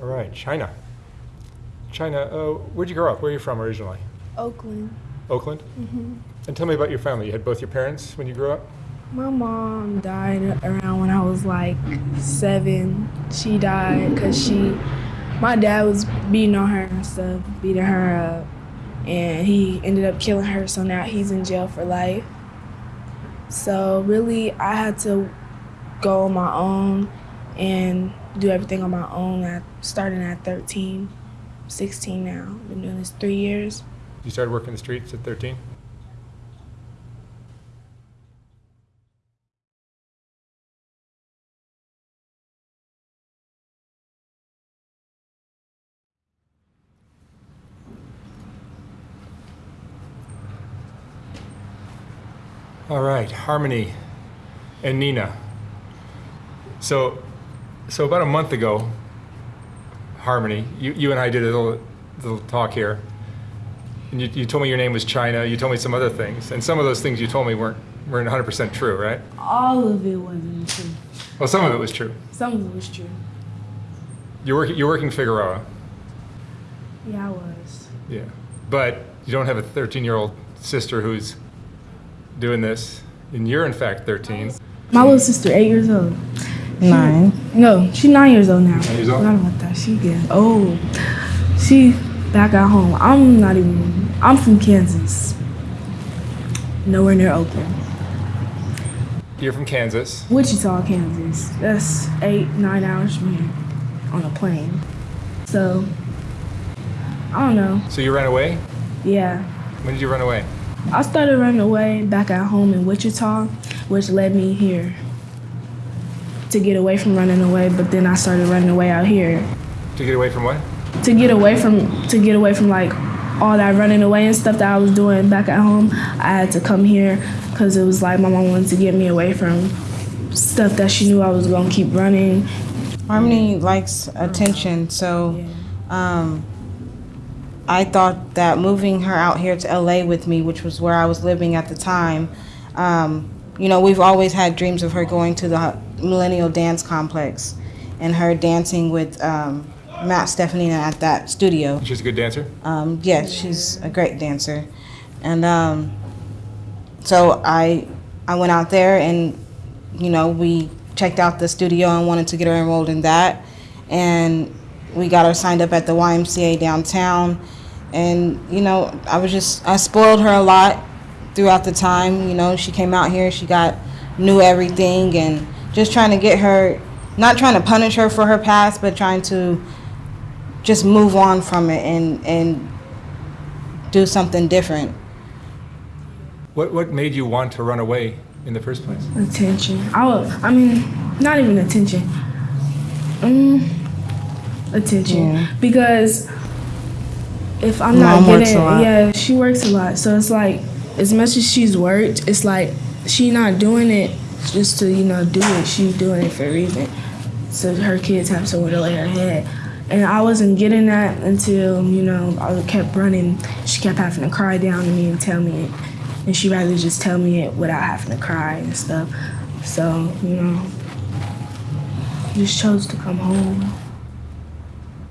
All right, China. China, uh, where'd you grow up? Where are you from originally? Oakland. Oakland? Mm-hmm. And tell me about your family. You had both your parents when you grew up? My mom died around when I was like seven. She died because she, my dad was beating on her and stuff, beating her up. And he ended up killing her, so now he's in jail for life. So really, I had to go on my own and do everything on my own at starting at 13, 16 now. Been doing this three years. You started working the streets at 13? All right, Harmony and Nina. So, so about a month ago, Harmony, you, you and I did a little, little talk here. And you, you told me your name was China. You told me some other things. And some of those things you told me weren't, weren't 100% true, right? All of it wasn't true. Well, some of it was true. Some of it was true. You're, work, you're working Figueroa. Yeah, I was. Yeah. But you don't have a 13 year old sister who's doing this. And you're, in fact, 13. My little sister, eight years old. Nine. No, she's nine years old now. Nine years old? Forgot about that. She getting old. She back at home. I'm not even. I'm from Kansas. Nowhere near Oakland. You're from Kansas. Wichita, Kansas. That's eight, nine hours from here on a plane. So, I don't know. So you ran away? Yeah. When did you run away? I started running away back at home in Wichita, which led me here to get away from running away. But then I started running away out here To get away from what? to get away from to get away from like all that running away and stuff that I was doing back at home. I had to come here because it was like my mom wanted to get me away from stuff that she knew I was gonna keep running. Harmony likes attention, so um, I thought that moving her out here to LA with me, which was where I was living at the time, um, you know, we've always had dreams of her going to the Millennium Dance Complex and her dancing with um, Matt Steffanina at that studio. She's a good dancer? Um, yes, she's a great dancer, and um, so I I went out there and you know we checked out the studio and wanted to get her enrolled in that, and we got her signed up at the YMCA downtown, and you know I was just I spoiled her a lot throughout the time. You know she came out here, she got knew everything, and just trying to get her, not trying to punish her for her past, but trying to just move on from it and and do something different. What, what made you want to run away in the first place? Attention. I was, I mean, not even attention. Um, attention. Yeah. Because if I'm not getting, works a lot. yeah, she works a lot. So it's like, as much as she's worked, it's like she not doing it just to you know do it. She's doing it for a reason, so her kids have somewhere to lay her head. And I wasn't getting that until you know I kept running. She kept having to cry down to me and tell me it, and she rather just tell me it without having to cry and stuff. So you know, just chose to come home.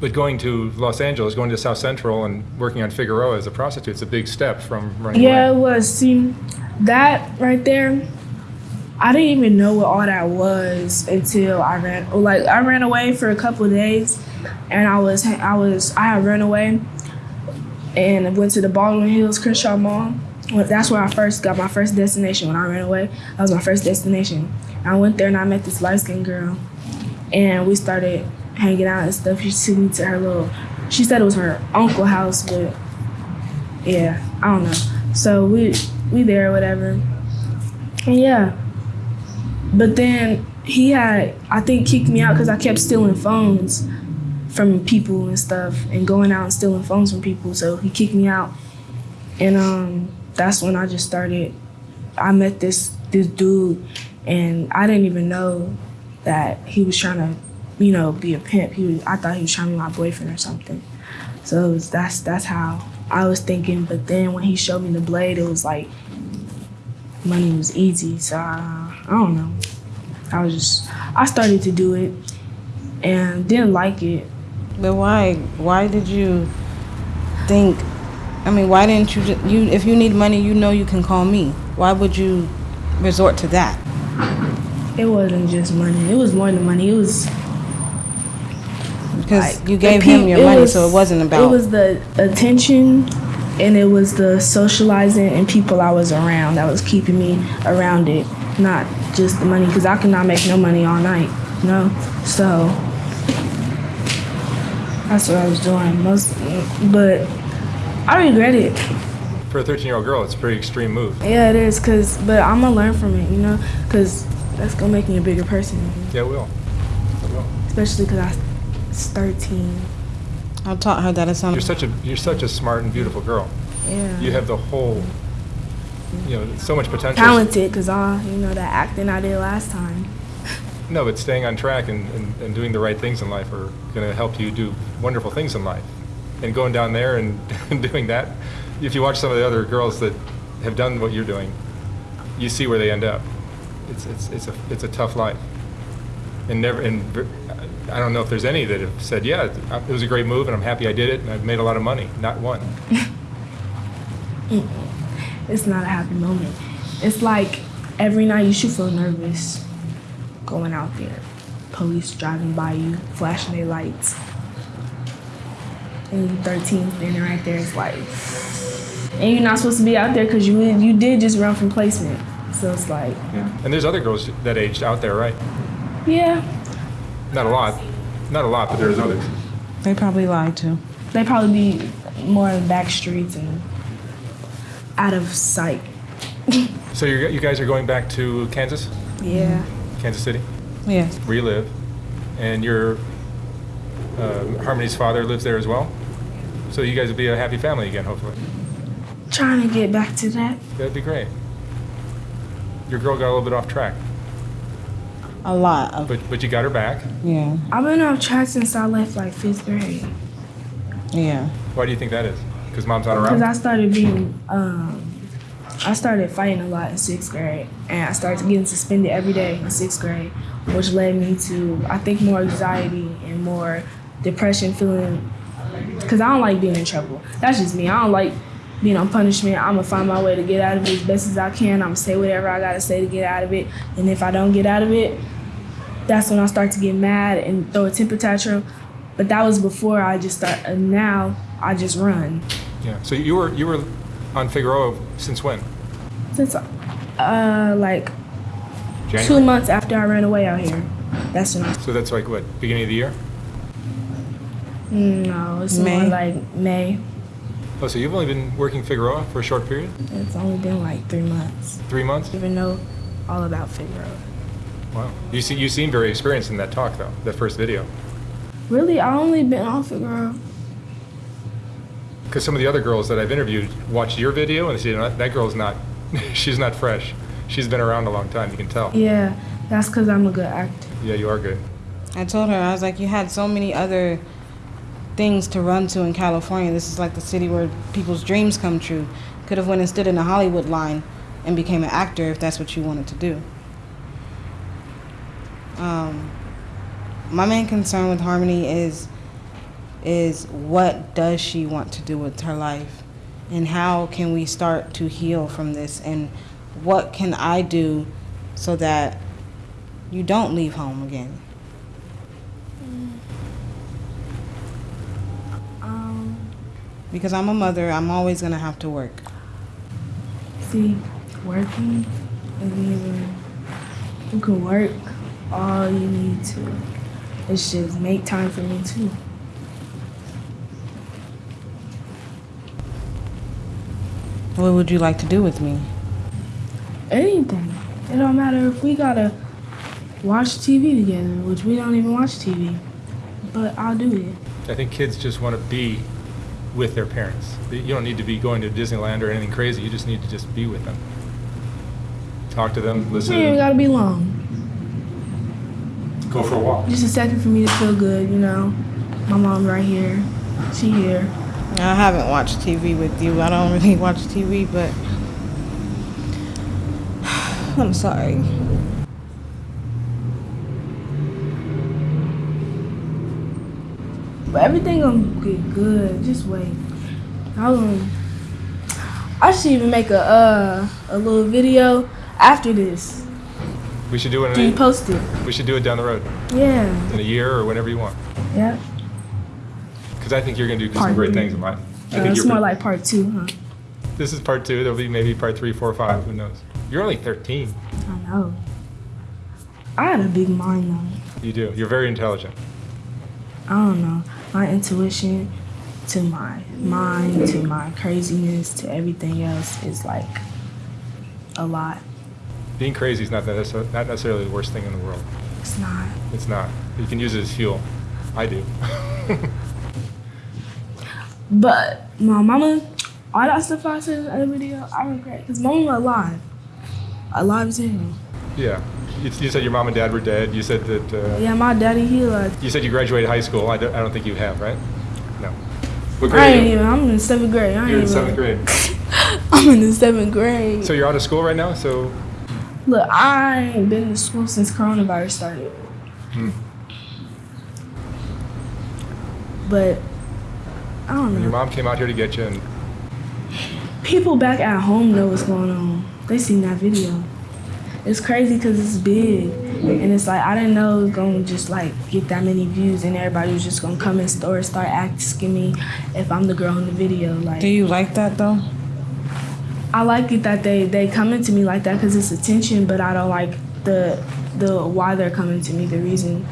But going to Los Angeles, going to South Central and working on Figueroa as a prostitute is a big step from running Yeah, it was. See, that right there, I didn't even know what all that was until I ran. Oh, like I ran away for a couple of days, and I was I was I had run away, and went to the Baldwin Hills Crenshaw Mall. That's where I first got my first destination when I ran away. That was my first destination. I went there and I met this light skinned girl, and we started hanging out and stuff. She took me to her little. She said it was her uncle house, but yeah, I don't know. So we we there, whatever. And yeah. But then he had, I think, kicked me out because I kept stealing phones from people and stuff and going out and stealing phones from people. So he kicked me out. And um, that's when I just started. I met this this dude, and I didn't even know that he was trying to, you know, be a pimp. He was, I thought he was trying to be my boyfriend or something. So it was, that's that's how I was thinking. But then when he showed me the blade, it was like money was easy. So I, I don't know. I was just I started to do it and didn't like it. But why? Why did you think? I mean, why didn't you? ju- You, if you need money, you know you can call me. Why would you resort to that? It wasn't just money. It was more than money. It was Because like, you gave pe- him your money, was- so it wasn't about. It was the attention, and it was the socializing and people I was around that was keeping me around it, not just the money. Because I could not make no money all night, you know. So that's what I was doing most, but I regret it. For a 13 year old girl, it's a pretty extreme move. Yeah, it is. Cause, but I'm gonna learn from it, you know. Cause that's gonna make me a bigger person, Yeah, it will. It will. especially cause I was 13. I taught her that it's not. You're such a you're such a smart and beautiful girl. Yeah. You have the whole, you know, so much potential. talented because all you know that acting I did last time. No, but staying on track and, and, and doing the right things in life are going to help you do wonderful things in life. And going down there and, and doing that, if you watch some of the other girls that have done what you're doing, you see where they end up. It's, it's, it's, a, it's a tough life. And never, and I don't know if there's any that have said, yeah, it was a great move and I'm happy I did it and I've made a lot of money. Not one. It's not a happy moment. It's like every night you should feel nervous going out there. Police driving by you, flashing their lights. And you 13 standing right there. It's like, and you're not supposed to be out there because you you did just run from placement. So it's like, Yeah. And there's other girls that aged out there, right? Yeah, Not a lot. Not a lot, but there's others. They probably lied too. they probably be more in back streets and out of sight. So you're, you guys are going back to Kansas? Yeah. Kansas City? Yeah. where you live, and your um, Harmony's father lives there as well. So you guys will be a happy family again, hopefully. Trying to get back to that. That'd be great. Your girl got a little bit off track, A lot of. but but you got her back. Yeah. I've been off track since I left like fifth grade. Yeah. Why do you think that is? Because mom's not around. Because around. I started being, um, I started fighting a lot in sixth grade, and I started getting suspended every day in sixth grade, which led me to, I think, more anxiety and more depression, feeling. Because I don't like being in trouble. That's just me. I don't like being on punishment. I'm gonna find my way to get out of it as best as I can. I'm gonna say whatever I gotta say to get out of it, and if I don't get out of it, that's when I start to get mad and throw a temper tantrum. But that was before I just start. And now I just run. yeah. So you were you were on Figueroa since when? Since uh like two months after I ran away out here. That's when I So that's like what beginning of the year. no, it's more May. like May. Oh, so you've only been working Figueroa for a short period, It's only been like three months. three months. Even know all about Figueroa. Wow. You see, you seem very experienced in that talk though. That first video. Really, I only been on Figueroa. Because some of the other girls that I've interviewed watched your video and they say, "No, that girl's not, she's not fresh. She's been around a long time. You can tell. Yeah, that's because I'm a good actor. Yeah, you are good. I told her I was like, you had so many other things to run to in California. This is like the city where people's dreams come true. Could have went and stood in the Hollywood line and became an actor if that's what you wanted to do. Um, my main concern with Harmony is is what does she want to do with her life, and how can we start to heal from this, and what can I do so that you don't leave home again. Um, Because I'm a mother, I'm always gonna have to work. see, working isn't even. You can work all you need to. It's just make time for me too. What would you like to do with me? Anything. It don't matter if we gotta watch TV together, which we don't even watch TV. But I'll do it. I think kids just want to be with their parents. You don't need to be going to Disneyland or anything crazy. You just need to just be with them. Talk to them, listen It to ain't them, gotta be long. Go for a walk. Just a second for me to feel good, you know. My mom right here. She here. I haven't watched TV with you. I don't really watch TV, but I'm sorry. But everything gonna get good. Just wait. I um, I should even make a uh a little video after this. We should do it. Do you post it? we should do it down the road Yeah. in a year or whenever you want. Yeah. Because I think you're going to do some great me. things in life. I Uh, think it's more like part two, huh? this is part two. There'll be maybe part three, four, five. Who knows? You're only 13. I know. I had a big mind though. You do. You're very intelligent. I don't know. My intuition to my mind to my craziness to everything else is like a lot. Being crazy is not, that necessar- not necessarily the worst thing in the world. It's not. It's not. You can use it as fuel. I do. But my mama, all that stuff I said in the other video, I regret. Because mama was alive. Alive as hell. yeah. You, you said your mom and dad were dead. You said that. Uh, Yeah, my daddy, he alive. You said you graduated high school. I don't, I don't think you have, right? No. What I ain't even. I'm in the seventh grade. I You're in even, seventh grade. I'm in the seventh grade. So you're out of school right now. So Look, I ain't been to school since coronavirus started. Hmm. But I don't know. your mom came out here to get you, and People back at home know what's going on. They seen that video. It's crazy because it's big, and it's like I didn't know it was gonna just like get that many views, and everybody was just gonna come in store and start asking me if I'm the girl in the video. Like Do you like that though? I like it that they they coming to me like that because it's attention, but I don't like the the why they're coming to me. The reason.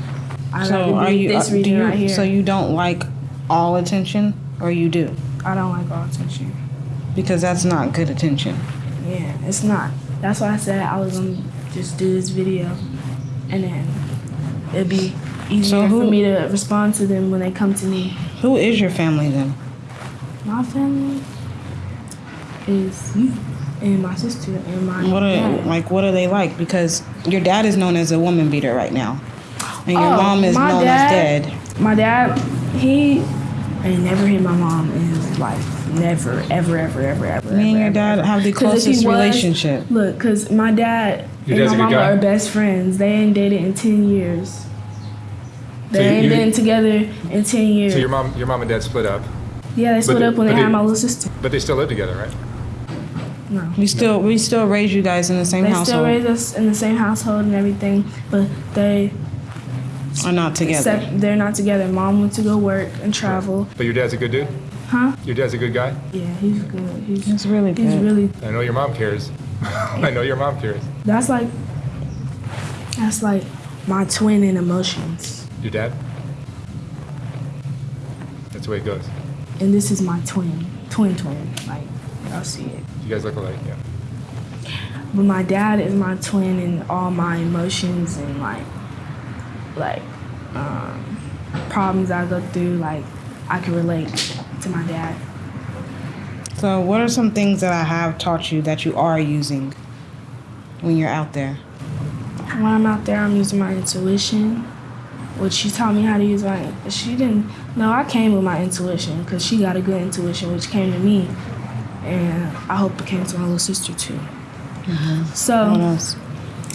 I So like are you? this uh, do you right here? so you don't like all attention, or you do? I don't like all attention. Because that's not good attention. Yeah, it's not. That's why I said I was gonna just do this video, and then it'd be easier who- for me to respond to them when they come to me. Who is your family then? My family is you and my sister and my What are dad. like? What are they like? Because your dad is known as a woman beater right now, and your Oh, mom is my known dad- as dead. My dad, he I never hit my mom in his life. Never, ever, ever, ever, ever. Me and your ever, dad ever. have the 'Cause if closest was- relationship. Look, cause my dad Your and my a good mama guy? are best friends. They ain't dated in ten years. They So you- ain't you- been together in ten years. so your mom, your mom and dad split up, yeah, they split they- up when they, they- had my little sister. but they still live together, right? No. We still we still raise you guys in the same They household. still raise us in the same household and everything, but they are not together. sep- they're not together. Mom went to go work and travel. But your dad's a good dude. Huh? Your dad's a good guy. Yeah, he's good. He's He's really he's really I know your mom cares. I know your mom cares. That's like that's like my twin in emotions. Your dad. That's the way it goes. And this is my twin. Twin twin. Like y'all see it. You guys look alike, yeah. But my dad is my twin in all my emotions and like like um problems I go through, like I can relate to my dad. So, what are some things that I have taught you that you are using when you're out there? When I'm out there I'm using my intuition. Which she taught me how to use my she didn't no, I came with my intuition because she got a good intuition which came to me and I hope it came to my little sister too. Mm-hmm. So What else?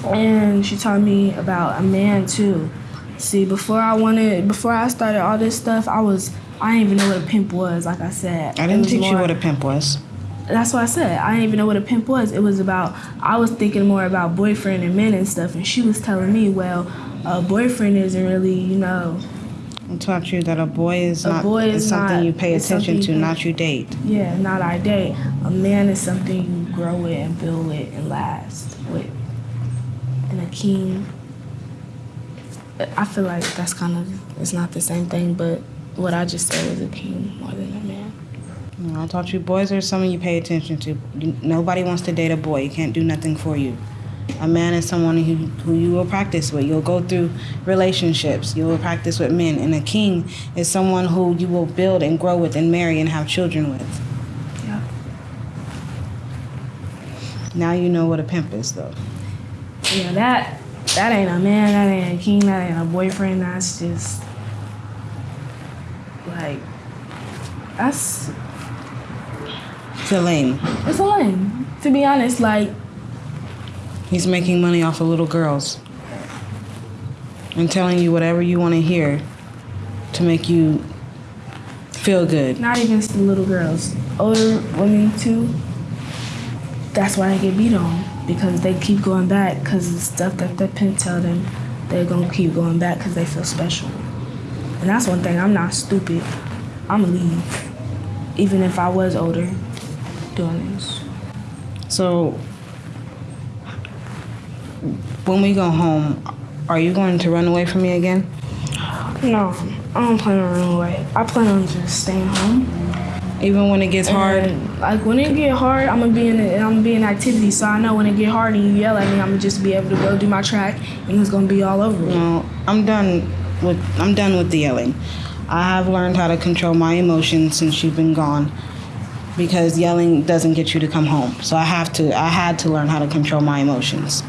and she taught me about a man too. See, before I wanted, before I started all this stuff, I was, I didn't even know what a pimp was. Like I said, I didn't teach you what a pimp was. That's what I said. I didn't even know what a pimp was. It was about, I was thinking more about boyfriend and men and stuff, and she was telling me, well, a boyfriend isn't really, you know, taught you that a boy is A not boy is is something not- you pay attention to, not you date. yeah, not our date. A man is something you grow with and build with and last with. And a king, I feel like that's kind of, it's not the same thing, but what I just said was a king more than a man. You know, I taught you boys are something you pay attention to. Nobody wants to date a boy. He can't do nothing for you. A man is someone who, who you will practice with. You'll go through relationships. You will practice with men. And a king is someone who you will build and grow with and marry and have children with. Yeah. Now you know what a pimp is, though. Yeah, that, that ain't a man, that ain't a king, that ain't a boyfriend, that's just, like, that's, It's a lame. it's a lame. To be honest, like, He's making money off of little girls and telling you whatever you want to hear to make you feel good. Not even the little girls, older women too. That's why they get beat on because they keep going back because the stuff that their parents tell them they're gonna keep going back because they feel special. And that's one thing. I'm not stupid. I'm gonna leave, even if I was older, doing this. So, when we go home, are you going to run away from me again? No, I don't plan on running away. I plan on just staying home. Even when it gets hard? And, like when it get hard, I'm gonna be in it, I'm gonna be in activity. So I know when it get hard and you yell at me, I'm gonna just be able to go do my track, and it's gonna be all over. No, I'm done with I'm done with the yelling. I have learned how to control my emotions since you've been gone. Because yelling doesn't get you to come home. So I have to I had to learn how to control my emotions.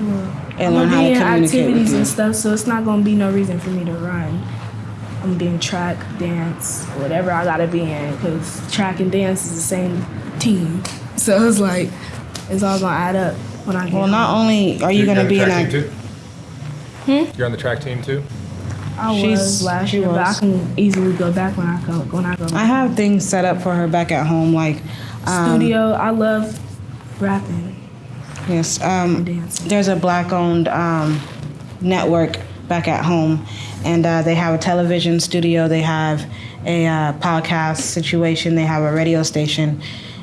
And I'm learn how to in communicate activities with you. and stuff, so it's not gonna be no reason for me to run. I'm being track, dance, whatever I gotta be in, because track and dance is the same team. So it's like it's all gonna add up when I get Well, home. not only are you You're going to be in track act- team? You're on the track team too? I she's- was last she year, but I can easily go back when I go when I go. I have things set up for her back at home like um, studio. I love rapping Yes. Um, there's a black owned um, network back at home, and uh, they have a television studio, they have a uh, podcast situation, they have a radio station,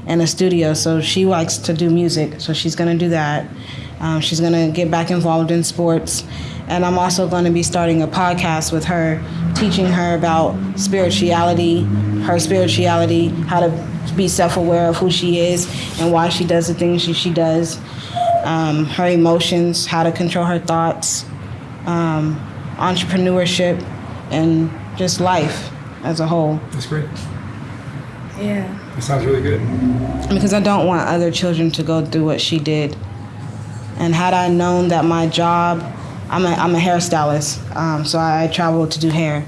and a studio. So she likes to do music, so she's going to do that. Um, she's going to get back involved in sports. And I'm also going to be starting a podcast with her, teaching her about spirituality, her spirituality, how to be self aware of who she is and why she does the things she, she does um, her emotions, how to control her thoughts, um, entrepreneurship, and just life as a whole. That's great. Yeah. That sounds really good. Because I don't want other children to go through what she did. And had I known that my job, I'm a, I'm a hairstylist, um, so I travel to do hair.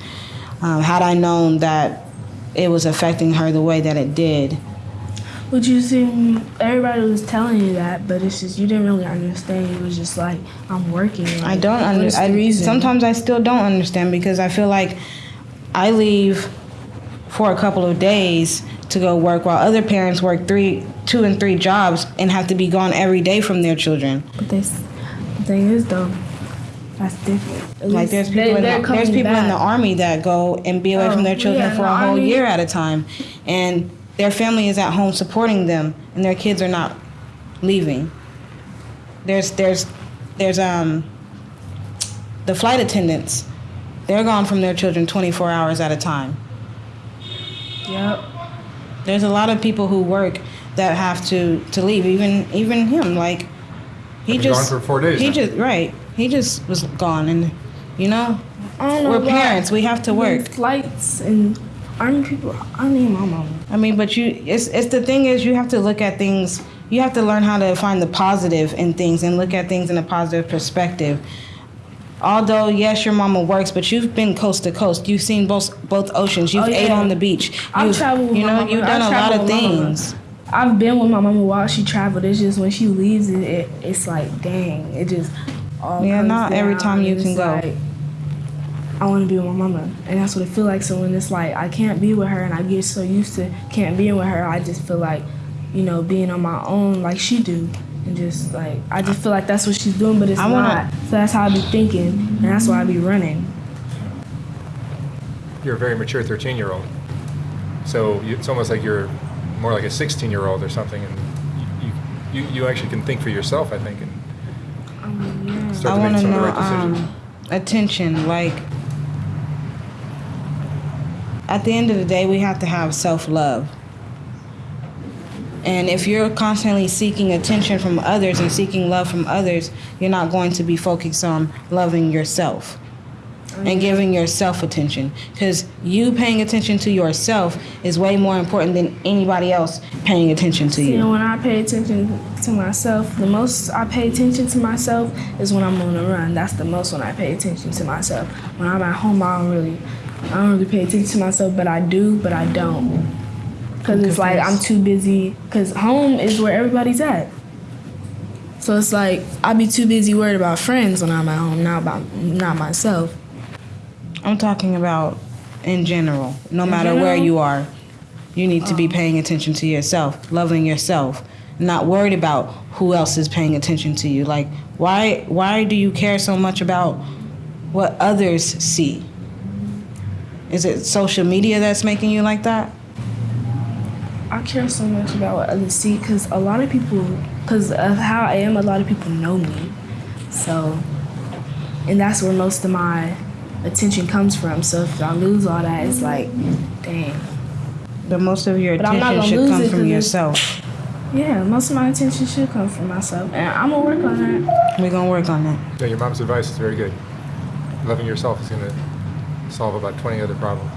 Um, had I known that it was affecting her the way that it did, But you see, everybody was telling you that, but it's just you didn't really understand. It was just like, I'm working. Like, I don't understand. Sometimes I still don't understand because I feel like I leave for a couple of days to go work while other parents work three, two and three jobs and have to be gone every day from their children. But this the thing is though, that's different. At Like there's people, in they're the, there's people in the army that go and be away Oh, from their oh, children yeah, for in a whole army. year at a time, and their family is at home supporting them, and their kids are not leaving. There's there's there's um the flight attendants. They're gone from their children 24 hours at a time. Yep. There's a lot of people who work that have to to leave. Even even him, like he Been just gone for four days He now. just right. He just was gone, and you know I don't know we're about parents. We have to work. Flights and army people. I need my mama. I mean, but you, it's, it's the thing is, you have to look at things. You have to learn how to find the positive in things and look at things in a positive perspective. Although yes, your mama works, but you've been coast to coast. You've seen both both oceans. You've Oh, ate on the beach. I've You've- traveled with You know, mama. you've I've done a lot of things. I've been with my mama while she traveled. It's just when she leaves, it, it it's like dang. It just all Yeah, not every time you can go. like, I want to be with my mama, and that's what it feel like. So when it's like I can't be with her, and I get so used to can't being with her, I just feel like, you know, being on my own like she do, and just like I just feel like that's what she's doing, but it's I wanna- not. So that's how I be thinking, and that's why I be running. You're a very mature 13 year old. So you, it's almost like you're more like a 16 year old or something. And you, you, you actually can think for yourself, I think, and Um, yeah. start I to want make to some of the right decisions. um, attention. Like at the end of the day, we have to have self love. And if you're constantly seeking attention from others and seeking love from others, you're not going to be focused on loving yourself and mm-hmm. giving yourself attention. Because you paying attention to yourself is way more important than anybody else paying attention to See, you. and when I pay attention to myself, the most I pay attention to myself is when I'm on the run. That's the most when I pay attention to myself. When I'm at home, I don't really, I don't really pay attention to myself, but I do, but I don't. Cause it's like I'm too busy. Cause home is where everybody's at. So it's like I be too busy worried about friends when I'm at home, not about not myself. I'm talking about in general, no matter where you are. You need to be um. paying attention to yourself, loving yourself, not worried about who else is paying attention to you. Like, why why do you care so much about what others see? Is it social media that's making you like that? I care so much about what others see because a lot of people, because of how I am, a lot of people know me. So, and that's where most of my attention comes from. So if I lose all that, it's like, dang. But most of your But I'm not attention should come it from 'cause it's- yourself. Yeah, most of my attention should come from myself, and I'm gonna work on that. We're gonna work on that. Yeah, your mom's advice is very good. Loving yourself is going to solve about 20 other problems.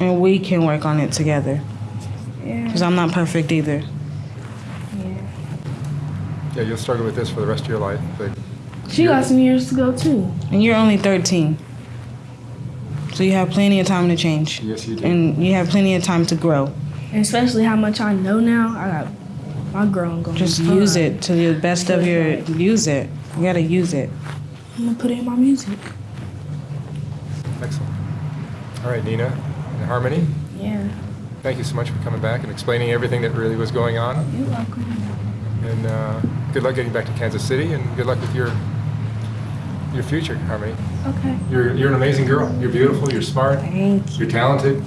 And we can work on it together. Yeah, Because I'm not perfect either. yeah. Yeah, you'll struggle with this for the rest of your life, but She got some years to go too. And you're only 13. So you have plenty of time to change. yes, you do. And you have plenty of time to grow. And especially how much I know now, I got my growing going. Just fun. use it to the best of your use it. You gotta use it. I'm gonna put it in my music. Excellent. All right, Nina and Harmony, Yeah, thank you so much for coming back and explaining everything that really was going on. you're welcome. And uh, good luck getting back to Kansas City, and good luck with your your future, Harmony. Okay. You're you're an amazing girl. You're beautiful. You're smart. Thank you. You're talented.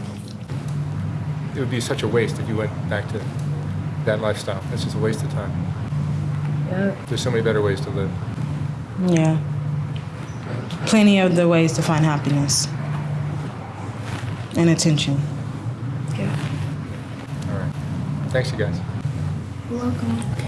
It would be such a waste if you went back to that lifestyle. It's just a waste of time. Yep. There's so many better ways to live. Yeah. Plenty of the ways to find happiness and attention. Yeah. All right. Thanks, you guys. You're welcome.